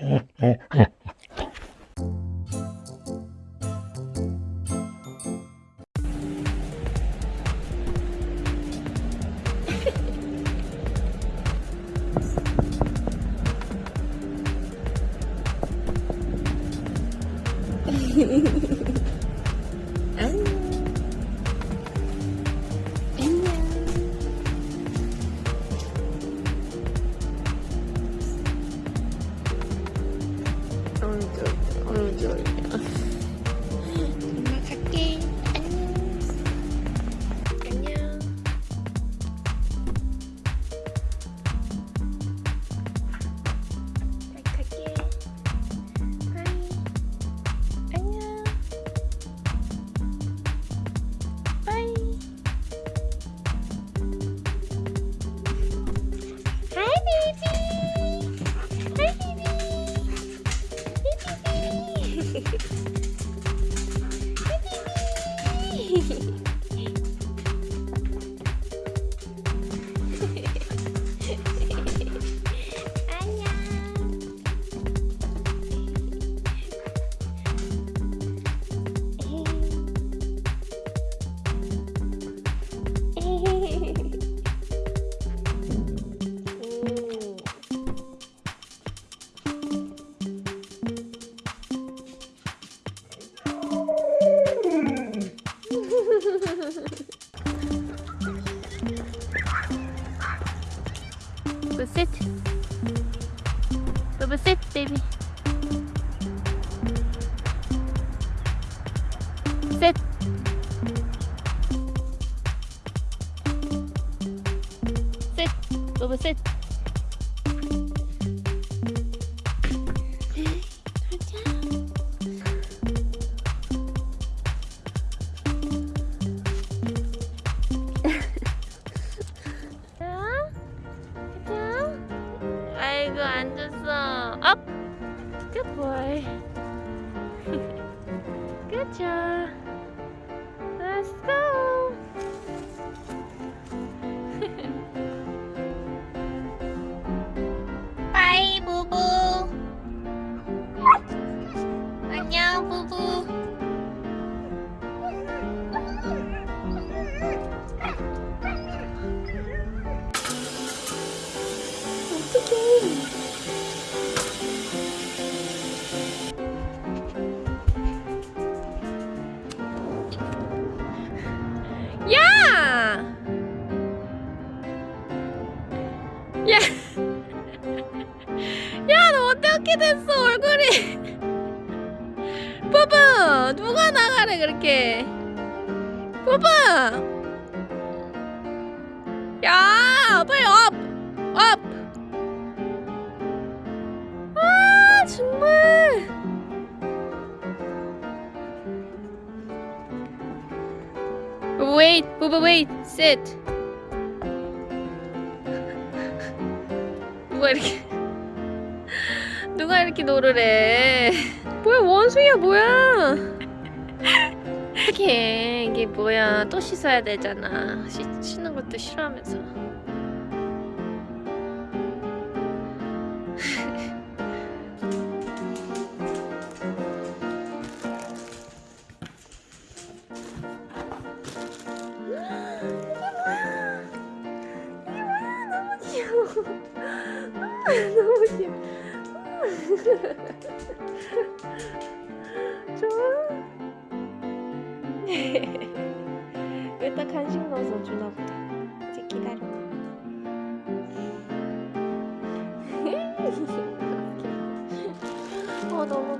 하이 베이비 Bubba sit. Bubba sit baby. Sit. Sit. Bubba sit. boy. Good job. Let's go. 바이 부부. 안녕 부부. 어떡해. 야! 야, 너 어떻게 됐어, 얼굴이? 뽀뽀! 누가 나가래, 그렇게? 뽀뽀! 야! 빨리 업! 업! 아, 정말! Wait, Booba, wait, sit. 누가 이렇게 누가 이렇게 노르래? 뭐야 원숭이야 뭐야? 이게 이게 뭐야 또 씻어야 되잖아. 씻, 씻는 것도 싫어하면서. 귀여워. 좋아. 여기다 간식 넣어서 주나 보다. 이제 기다려. 어 너무.